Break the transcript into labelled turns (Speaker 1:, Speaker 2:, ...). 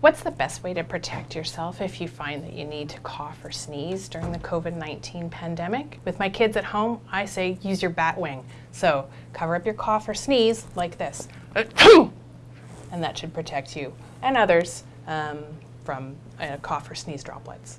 Speaker 1: What's the best way to protect yourself if you find that you need to cough or sneeze during the COVID 19 pandemic? With my kids at home, I say use your bat wing. So cover up your cough or sneeze like this. And that should protect you and others um, from uh, cough or sneeze droplets.